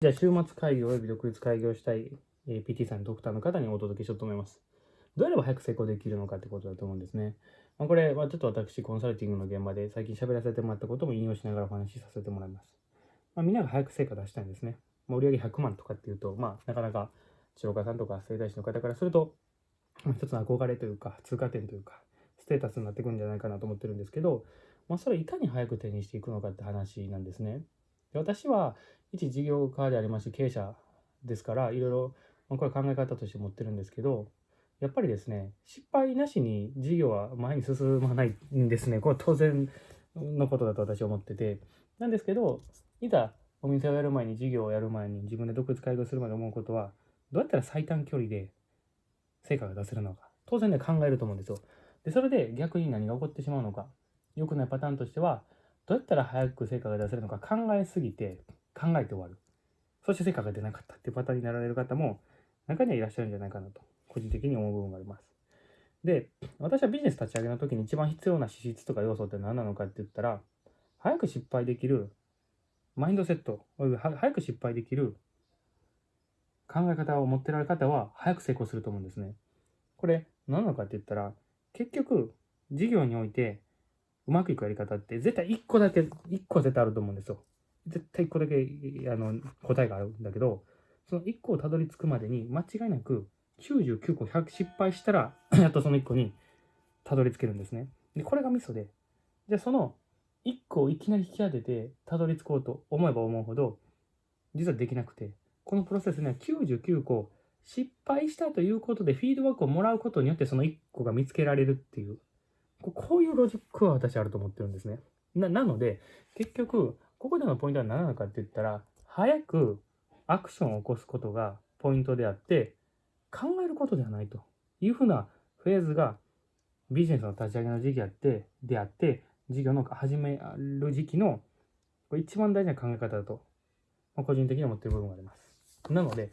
じゃあ、週末会議および独立開業したい、え PT さん、ドクターの方にお届けしようと思います。どうやれば早く成功できるのかってことだと思うんですね。まあ、これはちょっと私、コンサルティングの現場で最近喋らせてもらったことも引用しながらお話しさせてもらいます。まあ、みんなが早く成果出したいんですね。まあ、売上100万とかっていうと、まあ、なかなか、白川さんとか整体師の方からすると、まあ一つの憧れというか、通過点というか、ステータスになってくるんじゃないかなと思ってるんですけど、まあ、それをいかに早く手にしていくのかって話なんですね。で私は一事業家でありまして経営者ですからいろいろこれ考え方として持ってるんですけどやっぱりですね失敗なしに事業は前に進まないんですね。これ当然のことだと私は思ってて。なんですけどいざお店をやる前に事業をやる前に自分で独立開業するまで思うことはどうやったら最短距離で成果が出せるのか。当然ね考えると思うんですよ。でそれで逆に何が起こってしまうのか。良くないパターンとしてはどうやったら早く成果が出せるのか考えすぎて考えて終わる。そして成果が出なかったっていうパターンになられる方も中にはいらっしゃるんじゃないかなと、個人的に思う部分があります。で、私はビジネス立ち上げの時に一番必要な資質とか要素って何なのかって言ったら、早く失敗できるマインドセット、早く失敗できる考え方を持ってられる方は早く成功すると思うんですね。これ何なのかって言ったら、結局事業においてうまくいくやり方って絶対1個だけ、1個は絶対あると思うんですよ。絶対1個だけあの答えがあるんだけど、その1個をたどり着くまでに間違いなく99個100失敗したら、やっとその1個にたどり着けるんですね。で、これがミソで、じゃあその1個をいきなり引き当ててたどり着こうと思えば思うほど、実はできなくて、このプロセスには99個失敗したということでフィードバックをもらうことによってその1個が見つけられるっていうこういうロジックは私あると思ってるんですね。ななので、結局、ここでのポイントは何なのかって言ったら、早くアクションを起こすことがポイントであって、考えることではないというふうなフェーズがビジネスの立ち上げの時期あってであって、事業の始める時期のこれ一番大事な考え方だと、まあ、個人的に思ってる部分があります。なので、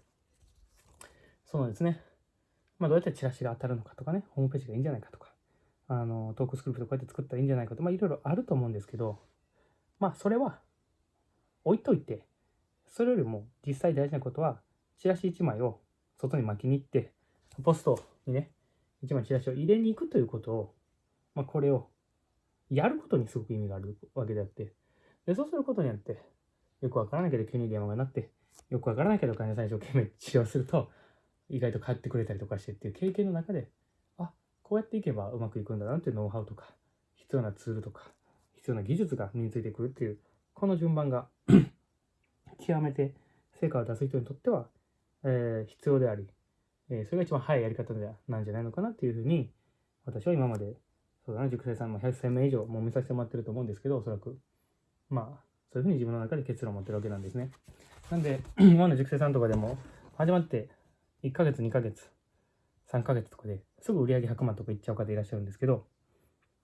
そうですね。まあ、どうやってチラシが当たるのかとかね、ホームページがいいんじゃないかとか、あの、トークスクリプトこうやって作ったらいいんじゃないかと、まあいろいろあると思うんですけど、まあそれは置いといて、それよりも実際大事なことは、チラシ1枚を外に巻きに行って、ポストにね、1枚チラシを入れに行くということを、まあこれをやることにすごく意味があるわけであって、で、そうすることによって、よくわからないけど急に電話が鳴って、よくわからないけど患者さん一生懸命治療すると、意外と帰ってくれたりとかしてっていう経験の中で、こうやっていけばうまくいくんだなっていうノウハウとか、必要なツールとか、必要な技術が身についてくるっていう、この順番が 極めて成果を出す人にとっては、えー、必要であり、えー、それが一番早いやり方なんじゃないのかなっていうふうに、私は今まで、そうだな、塾生さんも100名以上も見させてもらってると思うんですけど、おそらく。まあ、そういうふうに自分の中で結論を持ってるわけなんですね。なんで、今の塾生さんとかでも、始まって1ヶ月、2ヶ月、3ヶ月とかですぐ売り上げ100万とかいっちゃう方いらっしゃるんですけど、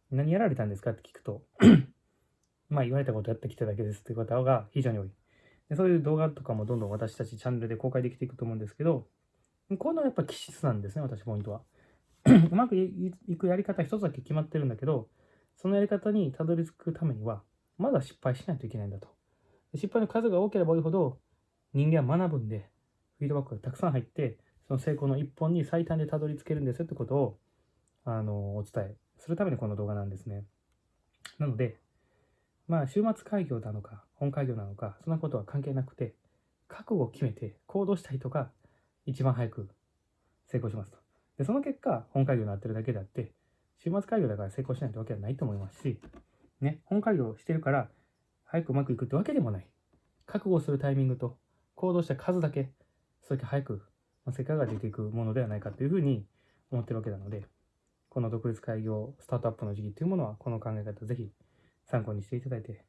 何やられたんですかって聞くと、まあ言われたことやってきただけですっていう方が非常に多い。でそういう動画とかもどんどん私たちチャンネルで公開できていくと思うんですけど、このやっぱ気質なんですね、私ポイントは。うまくいくやり方一つだけ決まってるんだけど、そのやり方にたどり着くためには、まだ失敗しないといけないんだと。失敗の数が多ければ多いほど、人間は学ぶんで、フィードバックがたくさん入って、その成功の一本に最短でたどり着けるんですよってことを、あの、お伝えするためにこの動画なんですね。なので、まあ、週末開業なのか、本開業なのか、そんなことは関係なくて、覚悟を決めて行動した人が一番早く成功しますと。で、その結果、本開業になってるだけであって、週末開業だから成功しないってわけはないと思いますし、ね、本開業してるから、早くうまくいくってわけでもない。覚悟するタイミングと行動した数だけ、それだけ早くまあ、成果が出ていくものではないかというふうに思ってるわけなので、この独立開業、スタートアップの時期というものは、この考え方、ぜひ参考にしていただいて、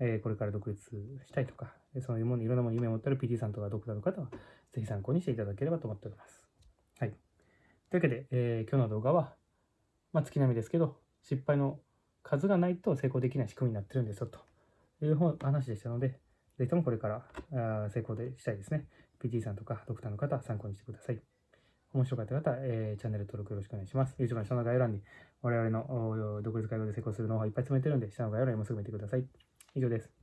えー、これから独立したいとか、そういうもの、いろんなもの夢を持ってる PT さんとかドクターの方は、ぜひ参考にしていただければと思っております。はい。というわけで、えー、今日の動画は、まあ、月並みですけど、失敗の数がないと成功できない仕組みになってるんですよ、という話でしたので、ぜひともこれから成功でしたいですね。PT さんとかドクターの方参考にしてください。面白かった方は、えー、チャンネル登録よろしくお願いします。YouTube の下の概要欄に我々の独立会合で成功するノウハウいっぱい詰めてるんで、下の概要欄にもすぐ見てください。以上です。